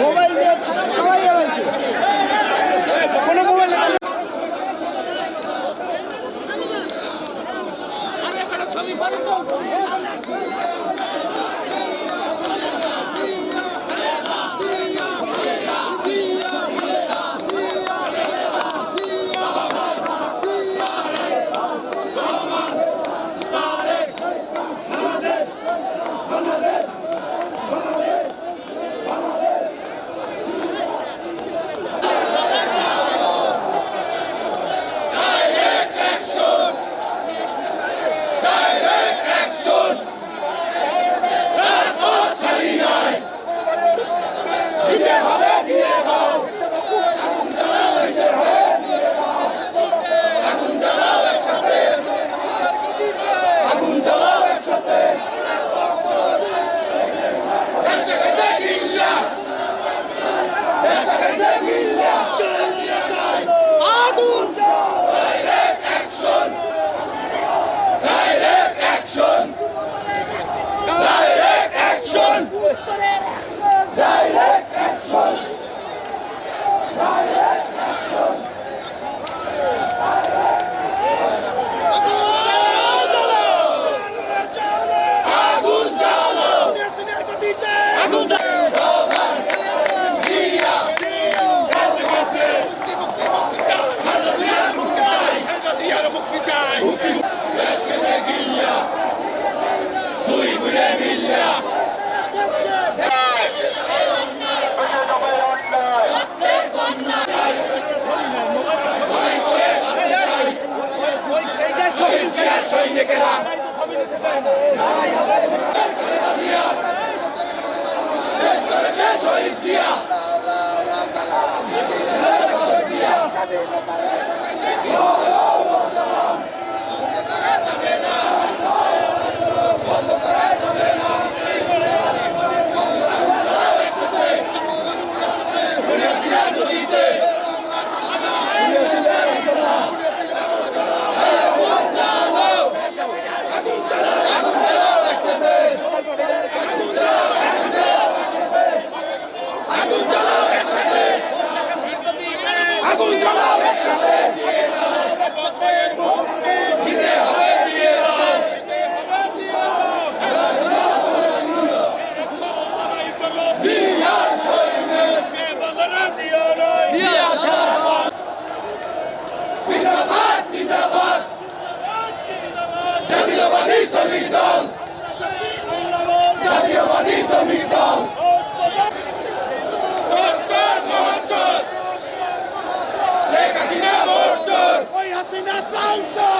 Mobile দিয়ে খাওয়াই আছে কোনো মোবাইল ছবি উত্তরের সৈনিকেরা শহীদ জিয়া। Martin Assunção!